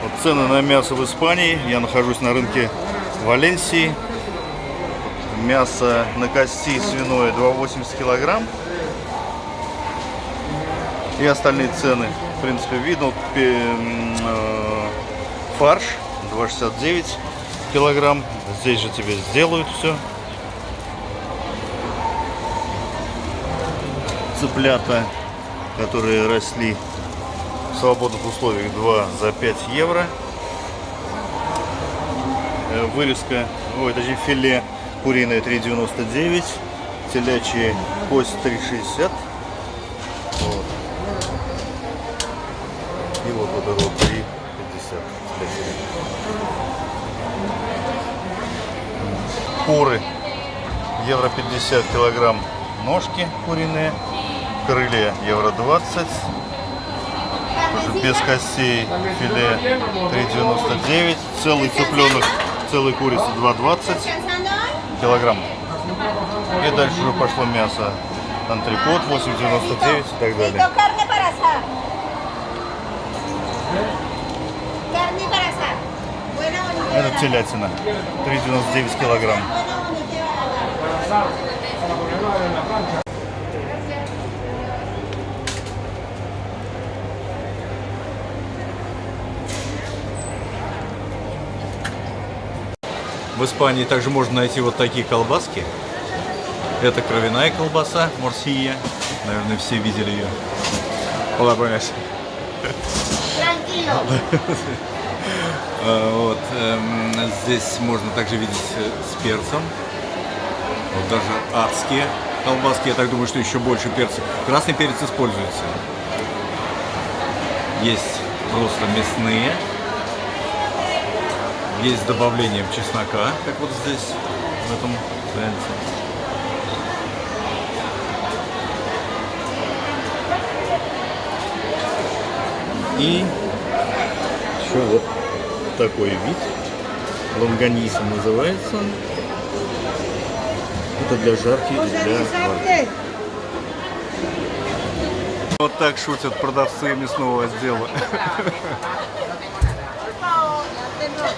Вот цены на мясо в Испании. Я нахожусь на рынке Валенсии. Мясо на кости свиное 2,80 килограмм. И остальные цены, в принципе, видно. Э, Фарш 2,69 килограмм. Здесь же тебе сделают все. Цыплята, которые росли в свободных условиях 2 за 5 евро. Э, Вырезка, ой, точнее филе куриное 3,99. Телячья кость 3,60. Вот. И вот вот это вот 3,50. телячья. Куры. Евро 50 килограмм ножки куриные. Крылья евро 20. Тоже без костей филе 3,99. Целый цыпленок, целый курица 2,20 килограмм. И дальше уже пошло мясо. Антрикот 8,99 и так далее. Это телятина. 3,99 килограмм. В Испании также можно найти вот такие колбаски. Это кровяная колбаса, морсия. Наверное, все видели ее. Hola, buenas. Вот, эм, здесь можно также видеть э, с перцем. Вот даже адские колбаски. Я так думаю, что еще больше перца. Красный перец используется. Есть просто мясные. Есть с добавлением чеснока, как вот здесь, в этом варианте. И еще вот такой вид. Лонганиса называется. Это для жарки и для варки. Вот так шутят продавцы мясного отдела. ¡Gracias!